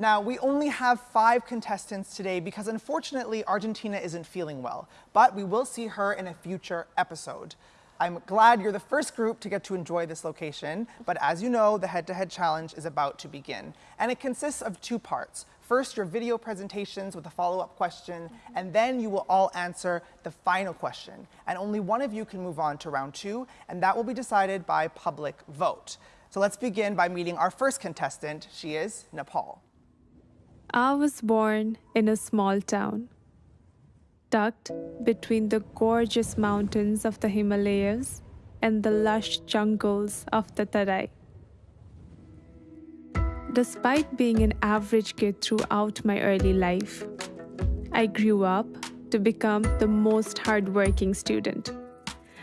Now, we only have five contestants today because unfortunately Argentina isn't feeling well, but we will see her in a future episode. I'm glad you're the first group to get to enjoy this location, but as you know, the head-to-head -head challenge is about to begin. And it consists of two parts. First, your video presentations with a follow-up question, and then you will all answer the final question. And only one of you can move on to round two, and that will be decided by public vote. So let's begin by meeting our first contestant. She is Nepal. I was born in a small town, tucked between the gorgeous mountains of the Himalayas and the lush jungles of the Tarai. Despite being an average kid throughout my early life, I grew up to become the most hardworking student.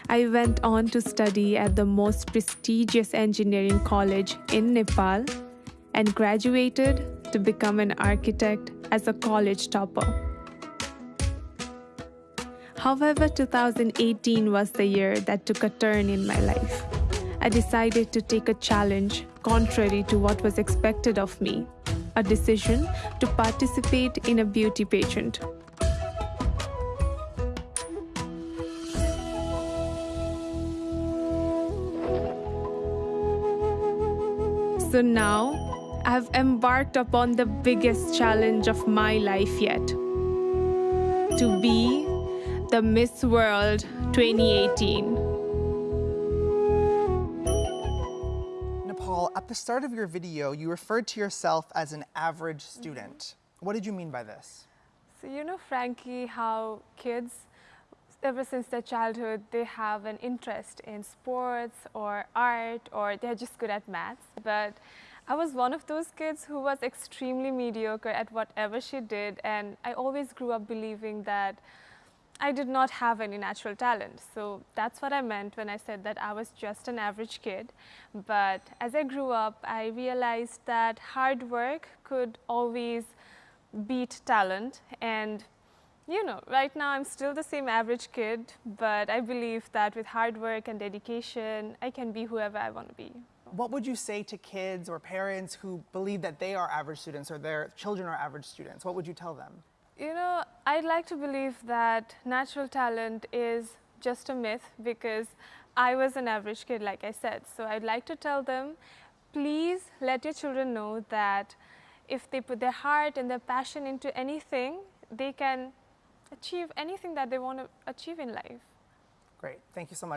I went on to study at the most prestigious engineering college in Nepal and graduated to become an architect as a college topper. However, 2018 was the year that took a turn in my life. I decided to take a challenge contrary to what was expected of me, a decision to participate in a beauty pageant. So now, I've embarked upon the biggest challenge of my life yet. To be the Miss World 2018. Nepal, at the start of your video, you referred to yourself as an average student. Mm -hmm. What did you mean by this? So you know, Frankie, how kids, ever since their childhood, they have an interest in sports or art or they're just good at maths. But I was one of those kids who was extremely mediocre at whatever she did and I always grew up believing that I did not have any natural talent. So that's what I meant when I said that I was just an average kid. But as I grew up, I realized that hard work could always beat talent. And you know, right now I'm still the same average kid, but I believe that with hard work and dedication, I can be whoever I want to be. What would you say to kids or parents who believe that they are average students or their children are average students? What would you tell them? You know, I'd like to believe that natural talent is just a myth because I was an average kid, like I said. So I'd like to tell them, please let your children know that if they put their heart and their passion into anything, they can achieve anything that they want to achieve in life. Great. Thank you so much.